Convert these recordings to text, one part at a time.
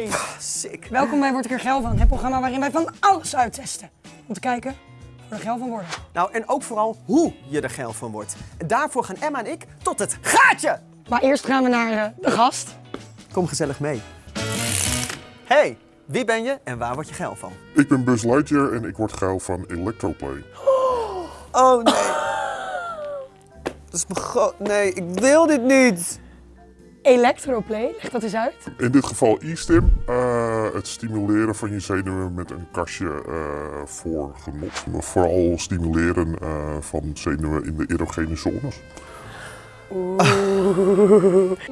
Hey! Sick. Welkom bij Word ik er geil van, het programma waarin wij van alles uittesten. Om te kijken of we er geil van worden. Nou, en ook vooral hoe je er geil van wordt. En daarvoor gaan Emma en ik tot het gaatje. Maar eerst gaan we naar eh, de gast. Kom gezellig mee. Hey, wie ben je en waar word je geil van? Ik ben Buzz Lightyear en ik word geil van Electroplay. Oh nee. Dat is mijn go... Nee, ik wil dit niet. Electroplay, leg dat eens uit. In dit geval e-stim, eh, het stimuleren van je zenuwen met een kastje eh, voor genot. Maar vooral stimuleren eh, van zenuwen in de erogene zones.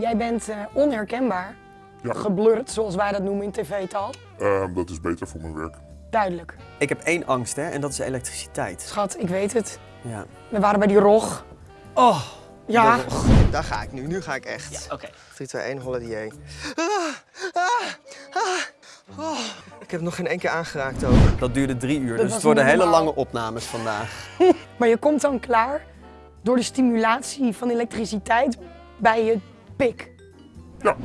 Jij bent eh, onherkenbaar. Ja. Geblurred, zoals wij dat noemen in tv-taal. Eh, dat is beter voor mijn werk. Duidelijk. Ik heb één angst, hè, en dat is elektriciteit. Schat, ik weet het. Ja. We waren bij die rog. Oh, Ja, Daar ga ik nu, nu ga ik echt. oké. 3, 2, 1, holiday. Ah, ah, ah. Oh, ik heb nog geen één keer aangeraakt ook. Dat duurde drie uur, Dat dus was het worden hele lange opnames vandaag. maar je komt dan klaar door de stimulatie van elektriciteit bij je pik. Ja,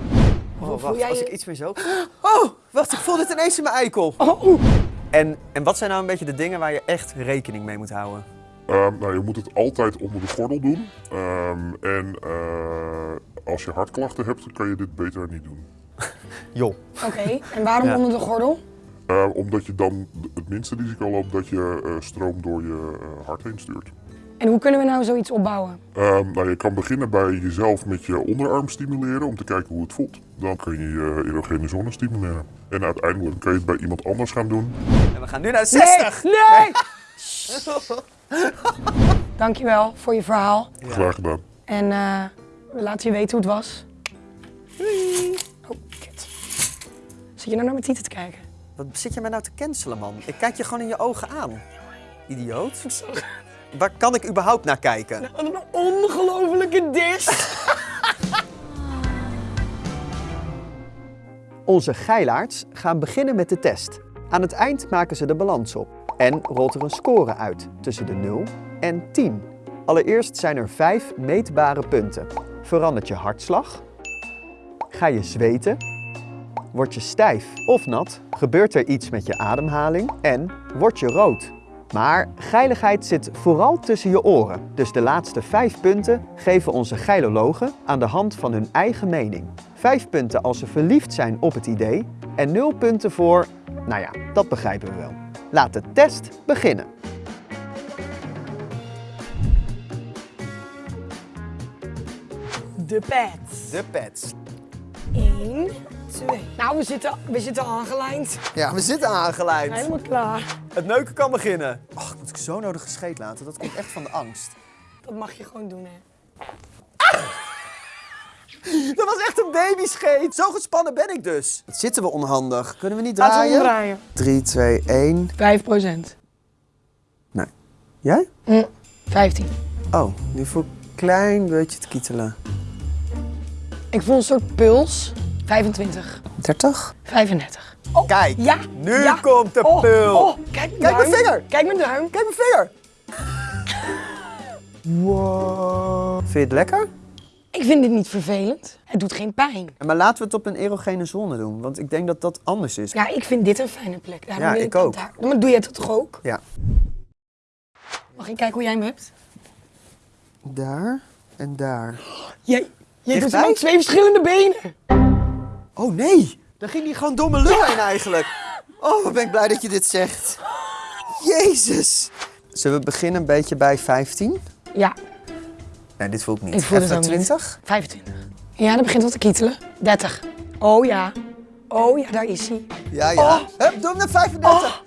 Oh, wacht, als je- ik iets meer zo... Oh, wacht, ik voel dit ineens in mijn eikel. Oh, oeh. En, en wat zijn nou een beetje de dingen waar je echt rekening mee moet houden? Ehm, nou, je moet het altijd onder de gordel doen. Ehm, en eh, als je hartklachten hebt, dan kan je dit beter niet doen. Joh. Oké, en waarom Ja. onder de gordel? Eh, omdat je dan het minste risico loopt dat je eh, stroom door je eh, hart heen stuurt. En hoe kunnen we nou zoiets opbouwen? Ehm, nou, je kan beginnen bij jezelf met je onderarm stimuleren om te kijken hoe het voelt. Dan kun je je erogene zone stimuleren. En uiteindelijk kun je het bij iemand anders gaan doen. En we gaan nu naar de 60. Nee! nee! Dankjewel voor je verhaal. Graag gedaan. En eh, we laten je weten hoe het was. Oh, kut. Zit je nou naar mijn tieten te kijken? Wat zit je mij nou te cancelen, man? Ik kijk je gewoon in je ogen aan. Idioot. Waar kan ik überhaupt naar kijken? Wat een ongelofelijke dis! Onze geilaards gaan beginnen met de test. Aan het eind maken ze de balans op. En rolt er een score uit tussen de 0 en 10. Allereerst zijn er 5 meetbare punten. Verandert je hartslag? Ga je zweten? Word je stijf of nat? Gebeurt er iets met je ademhaling? En word je rood? Maar geiligheid zit vooral tussen je oren. Dus de laatste 5 punten geven onze geilologen aan de hand van hun eigen mening. 5 punten als ze verliefd zijn op het idee en 0 punten voor, nou ja, dat begrijpen we wel. Laat de test beginnen. De pet. De pets. 1, 2. Nou, we zitten, we zitten aangelijnd. Ja, we zitten aangeleid. Helemaal klaar. Het neuken kan beginnen. Och, ik moet ik zo nodig gescheet laten. Dat komt echt van de angst. Dat mag je gewoon doen, hè. Dat was echt een babyscheet. Zo gespannen ben ik dus. Wat zitten we onhandig? Kunnen we niet Laten we draaien? omdraaien. 3, 2, 1. 5 procent. Nee. Jij? Hm, 15. Oh, nu voel ik een klein beetje te kietelen. Ik voel een soort puls. 25. 30? 35. Oh, Kijk, ja. nu ja. komt de Oh, pul. Oh, kijk mijn Kijk mijn duim. vinger. Kijk mijn duim. Kijk mijn vinger. Wow. Vind je het lekker? Ik vind dit niet vervelend. Het doet geen pijn. Maar laten we het op een erogene zone doen, want ik denk dat dat anders is. Ja, ik vind dit een fijne plek. Daarom Ja, ik ook. Daar. Maar doe jij dat toch ook? Ja. Mag ik kijken hoe jij hem hebt? Daar en daar. Jij, jij doet op twee verschillende benen. Oh nee, dan ging die gewoon mijn lul heen eigenlijk. Oh, wat ben ik blij dat je dit zegt. Jezus. Zullen we beginnen een beetje bij 15? Ja, Nee, dit voel ik niet. Ik voel het Even ook niet. 20? 25. Ja, dat begint al te kietelen. 30. Oh ja. Oh ja, daar is hij. Ja, ja. Hup, doe hem naar 35.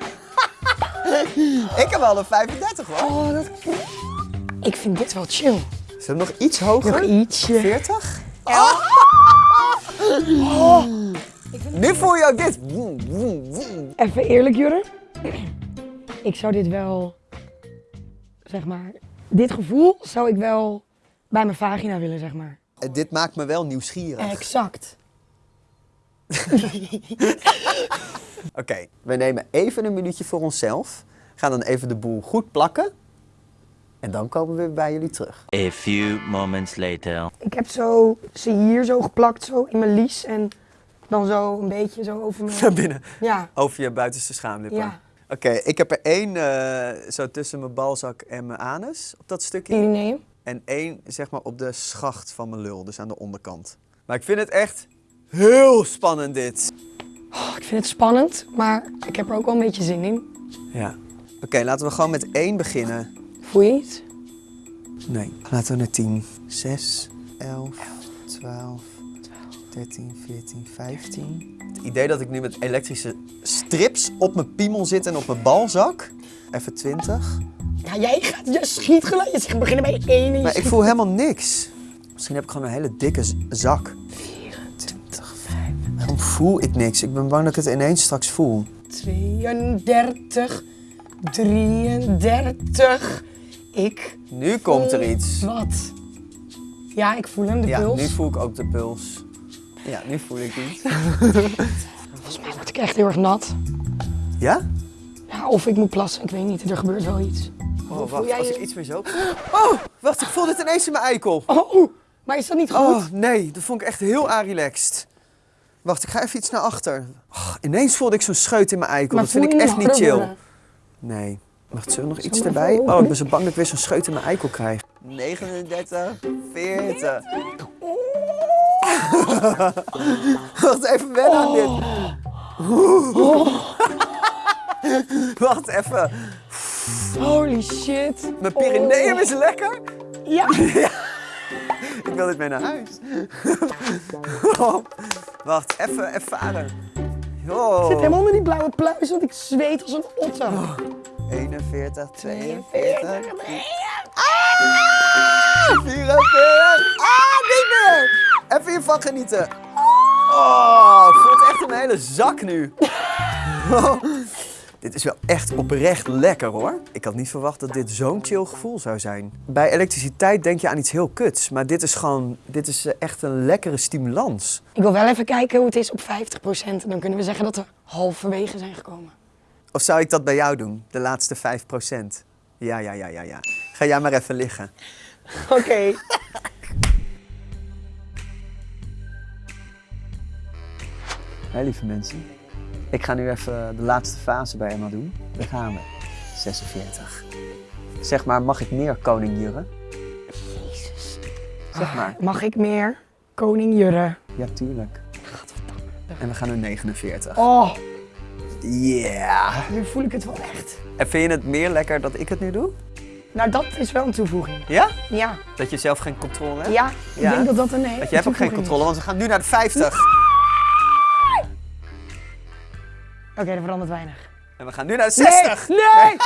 ik heb wel een 35 hoor. Oh, dat... Ik vind dit wel chill. Zullen we nog iets hoger? Nog ietsje. 40? Nu voel je ook dit. Even eerlijk, Jurre. Ik zou dit wel, zeg maar, dit gevoel zou ik wel bij mijn vagina willen, zeg maar. En Dit maakt me wel nieuwsgierig. Exact. Oké, we nemen even een minuutje voor onszelf. Gaan dan even de boel goed plakken. En dan komen we weer bij jullie terug. A few moments later. Ik heb zo, ze hier zo geplakt, zo in mijn lies. En Dan zo een beetje zo over Naar mijn... binnen. Ja, Over je buitenste schaamlippen. ja. Oké, ik heb er één eh, zo tussen mijn balzak en mijn anus op dat stukje. Pyreneeën. En één zeg maar op de schacht van mijn lul, dus aan de onderkant. Maar ik vind het echt heel spannend dit. Oh, ik vind het spannend, maar ik heb er ook wel een beetje zin in. Ja. Oké, laten we gewoon met één beginnen. Voel je iets? Nee, laten we naar 10. 6, 11, 12, 13, 14, 15. Het idee dat ik nu met elektrische strips op mijn piemel zit en op mijn balzak. Even 20. Ja, jij gaat, je schiet gelijk. Je zegt beginnen bij één Maar ik voel helemaal niks. Misschien heb ik gewoon een hele dikke zak. 24, 5. Waarom voel ik niks? Ik ben bang dat ik het ineens straks voel. 32, 33. Ik. Nu komt er iets. Wat? Ja, ik voel hem, de Ja, puls. nu voel ik ook de puls. Ja, nu voel ik iets. Volgens mij word ik echt heel erg nat. Ja? Ja, of ik moet plassen, ik weet niet. Er gebeurt wel iets. Oh, wacht, jij als je? ik iets meer zo... Oh, wacht, ik voel dit ineens in mijn eikel. Oh, maar is dat niet goed? Oh, nee, dat vond ik echt heel relaxed. Wacht, ik ga even iets naar achter. Oh, ineens voelde ik zo'n scheut in mijn eikel. maar dat vind ik echt niet chill. Nee. Wacht, zullen we nog iets erbij? Oh, ik ben zo bang dat ik weer zo'n scheut in mijn eikel krijg. 39, 40. Wacht even wennen aan dit. Wacht even. Holy shit. Mijn Pyreneeën Oh. is lekker. Ja. Ik wil dit mee naar huis. Oh, Wacht, even, even varen. Oh. Ik zit helemaal onder die blauwe pluis, want ik zweet als een otter. 41, 42, 42. 44. Ah, niet meer! Even hiervan genieten. Oh, het echt in mijn hele zak nu. Dit is wel echt oprecht lekker hoor. Ik had niet verwacht dat dit zo'n chill gevoel zou zijn. Bij elektriciteit denk je aan iets heel kuts, maar dit is gewoon, dit is eh, echt een lekkere stimulans. Ik wil wel even kijken hoe het is op 50%. En dan kunnen we zeggen dat we halverwege zijn gekomen. Of zou ik dat bij jou doen, de laatste 5%? Ja, ja, ja, ja, ja. Ga jij maar even liggen. Oké. Hé lieve mensen, ik ga nu even de laatste fase bij Emma doen. Daar gaan we. 46. Zeg maar, mag ik meer koning Jurre? Jezus. Zeg maar. Mag ik meer? Koning Jurre. Ja, tuurlijk. En we gaan naar 49. Oh, Yeah! nu voel ik het wel echt. En vind je het meer lekker dat ik het nu doe? Nou, dat is wel een toevoeging. Ja? Ja. Dat je zelf geen controle hebt? Ja, ik Ja. denk dat dat een hele Want je hebt ook geen controle, want we gaan nu naar de 50. Oké, dat verandert weinig. En we gaan nu naar de 60. Nee! nee!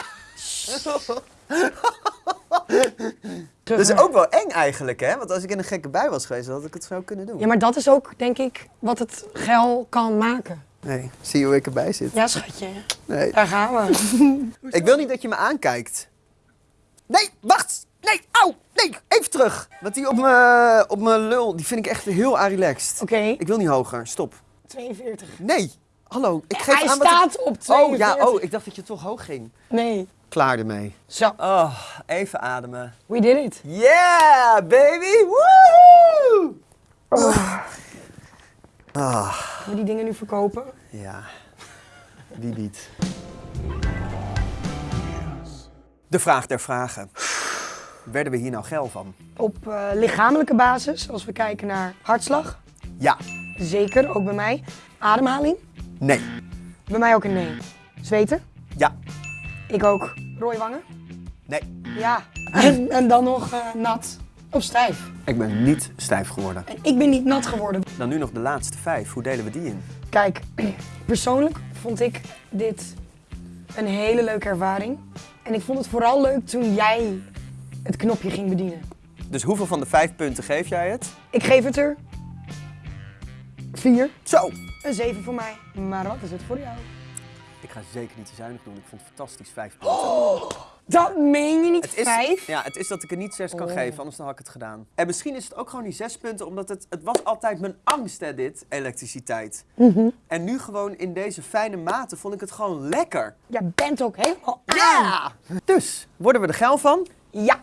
Dat is ook wel eng eigenlijk, hè? Want als ik in een gekke bui was geweest, had ik het zo kunnen doen. Ja, maar dat is ook, denk ik, wat het geil kan maken. Nee, zie je hoe ik erbij zit? Ja, schatje. Nee. Daar gaan we. Ik wil niet dat je me aankijkt. Nee, wacht! Nee, au! Nee, even terug! Want die op mijn op lul, die vind ik echt heel relaxed. Oké, Ik wil niet hoger, stop. 42. Nee! Hallo, ik geef Hij aan wat ik- staat op 42. Oh ja, oh, ik dacht dat je toch hoog ging. Nee. Klaar ermee. Zo, Oh, even ademen. we did it. Yeah, baby! Woo! Ah, Gaan we die dingen nu verkopen? ja. Wie niet? De vraag der vragen. Werden we hier nou geil van? Op eh, lichamelijke basis, als we kijken naar hartslag, Ja. zeker, ook bij mij. Ademhaling, Nee. bij mij ook een nee. Zweten, Ja. ik ook. Rode wangen, Nee. ja. En, en dan nog eh, nat of stijf. Ik ben niet stijf geworden. En ik ben niet nat geworden. Dan nu nog de laatste vijf. Hoe delen we die in? Kijk, persoonlijk vond ik dit een hele leuke ervaring. En ik vond het vooral leuk toen jij het knopje ging bedienen. Dus hoeveel van de vijf punten geef jij het? Ik geef het er vier. Zo! Een zeven voor mij. Maar wat is het voor jou? Ik ga zeker niet te zuinig doen. Ik vond het fantastisch. Vijf punten. Dat meen je niet, Het is, vijf? Ja, het is dat ik er niet zes kan Oh. geven, anders dan had ik het gedaan. En misschien is het ook gewoon die zes punten, omdat het, het was altijd mijn angst, hè, dit, elektriciteit. Mhm. En nu gewoon in deze fijne mate vond ik het gewoon lekker. Jij bent ook helemaal aan. Ja! Dus, worden we er geil van? Ja.